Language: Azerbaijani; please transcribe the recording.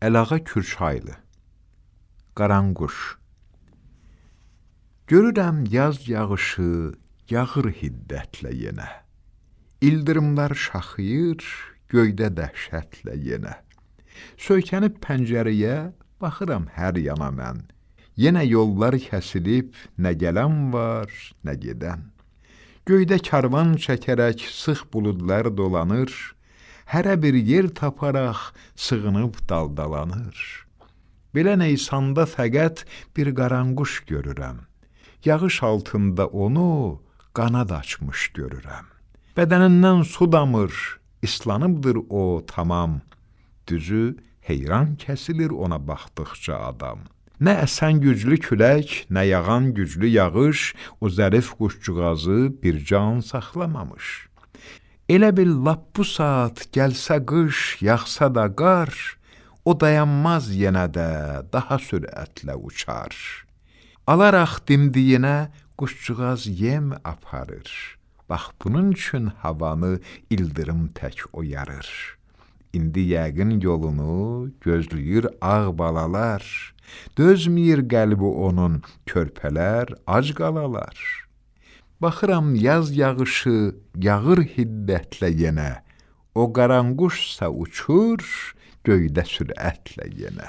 Əlağa Kürçaylı Qaranquş Görürəm yaz yağışı yağır hiddətlə yenə. İldırımlar şaxıyır göydə dəhşətlə yenə. Söykənib pəncərəyə baxıram hər yana mən. Yenə yollar kəsilib, nə gələn var, nə gedən. Göydə karvan çəkərək sıx buludlar dolanır, hərə bir yer taparaq sığınıb daldalanır. Belə Neysanda fəqət bir qaranquş görürəm. Yağış altında onu qanad açmış görürəm. Bədənindən su damır, islanıbdır o tamam. Düzü heyran kəsilir ona baxdıqca adam. Nə əsən güclü külək, nə yağan güclü yağış o zərif quşcuğazı bir can saxlamamış. Elə bil lap bu saat gəlsə qış, yağsa da qar, o dayanmaz yenə də daha sürətlə uçar. Alaraq dimdiyinə quşcuğaz yem aparır. Bax bunun üçün havanı ildırım tək oyarır. İndi yəqin yolunu gözləyir ağ balalar. Dözməyir qəlbi onun körpələr ac qalalar. Baxıram yaz yağışı yağır hiddətlə yenə, o qaranquşsa uçur göydə sürətlə yenə.